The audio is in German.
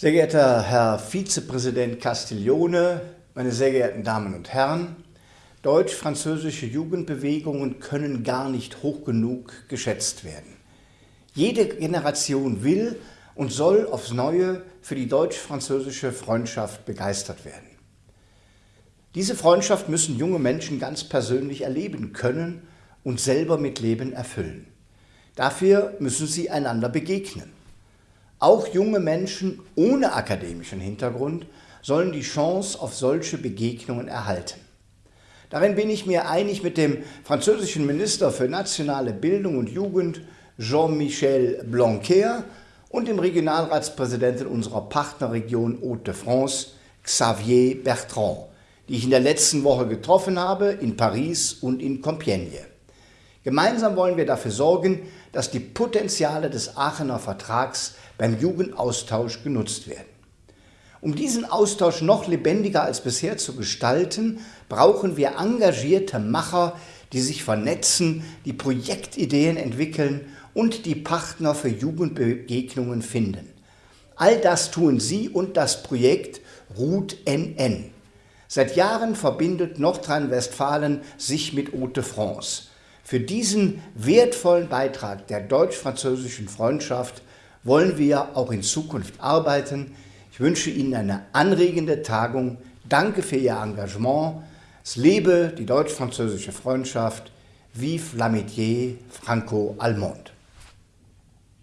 Sehr geehrter Herr Vizepräsident Castiglione, meine sehr geehrten Damen und Herren, deutsch-französische Jugendbewegungen können gar nicht hoch genug geschätzt werden. Jede Generation will und soll aufs Neue für die deutsch-französische Freundschaft begeistert werden. Diese Freundschaft müssen junge Menschen ganz persönlich erleben können und selber mit Leben erfüllen. Dafür müssen sie einander begegnen. Auch junge Menschen ohne akademischen Hintergrund sollen die Chance auf solche Begegnungen erhalten. Darin bin ich mir einig mit dem französischen Minister für nationale Bildung und Jugend Jean-Michel Blanquer und dem Regionalratspräsidenten unserer Partnerregion Haute-de-France Xavier Bertrand, die ich in der letzten Woche getroffen habe in Paris und in Compiègne. Gemeinsam wollen wir dafür sorgen, dass die Potenziale des Aachener Vertrags beim Jugendaustausch genutzt werden. Um diesen Austausch noch lebendiger als bisher zu gestalten, brauchen wir engagierte Macher, die sich vernetzen, die Projektideen entwickeln und die Partner für Jugendbegegnungen finden. All das tun Sie und das Projekt RUT NN. Seit Jahren verbindet Nordrhein-Westfalen sich mit Haute-France. Für diesen wertvollen Beitrag der deutsch-französischen Freundschaft wollen wir auch in Zukunft arbeiten. Ich wünsche Ihnen eine anregende Tagung. Danke für Ihr Engagement. Es lebe die deutsch-französische Freundschaft. Vive l'amitié franco-allemande.